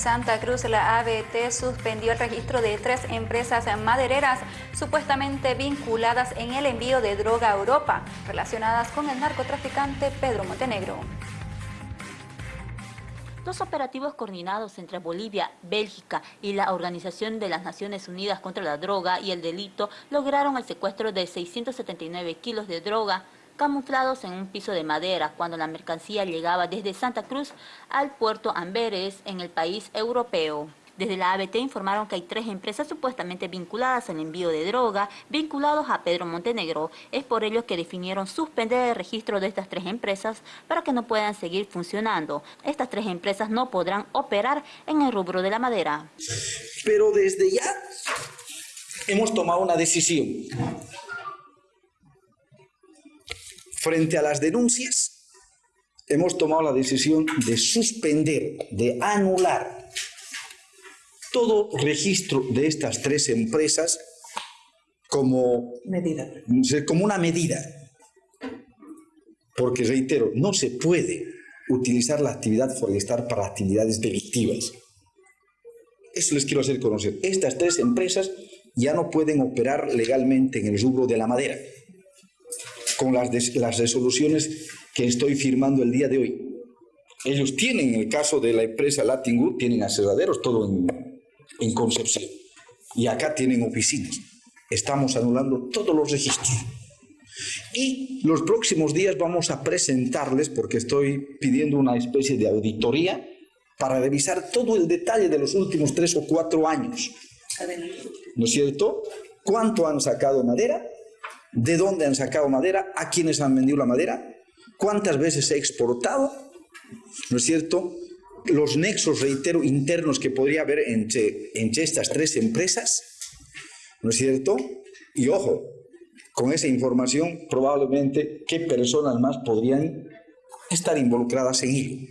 Santa Cruz, la ABT suspendió el registro de tres empresas madereras supuestamente vinculadas en el envío de droga a Europa, relacionadas con el narcotraficante Pedro Montenegro. Dos operativos coordinados entre Bolivia, Bélgica y la Organización de las Naciones Unidas contra la Droga y el Delito lograron el secuestro de 679 kilos de droga, camuflados en un piso de madera cuando la mercancía llegaba desde Santa Cruz al puerto Amberes en el país europeo. Desde la ABT informaron que hay tres empresas supuestamente vinculadas al envío de droga, vinculados a Pedro Montenegro. Es por ello que definieron suspender el registro de estas tres empresas para que no puedan seguir funcionando. Estas tres empresas no podrán operar en el rubro de la madera. Pero desde ya hemos tomado una decisión Frente a las denuncias, hemos tomado la decisión de suspender, de anular todo registro de estas tres empresas como, medida. como una medida. Porque, reitero, no se puede utilizar la actividad forestal para actividades delictivas. Eso les quiero hacer conocer. Estas tres empresas ya no pueden operar legalmente en el rubro de la madera con las, las resoluciones que estoy firmando el día de hoy. Ellos tienen, en el caso de la empresa Latin tienen aserraderos, todo en, en Concepción. Y acá tienen oficinas. Estamos anulando todos los registros. Y los próximos días vamos a presentarles, porque estoy pidiendo una especie de auditoría, para revisar todo el detalle de los últimos tres o cuatro años. ¿No es cierto? ¿Cuánto han sacado madera? De dónde han sacado madera, a quiénes han vendido la madera, cuántas veces se ha exportado, ¿no es cierto? Los nexos, reitero, internos que podría haber entre, entre estas tres empresas, ¿no es cierto? Y ojo, con esa información probablemente qué personas más podrían estar involucradas en ello.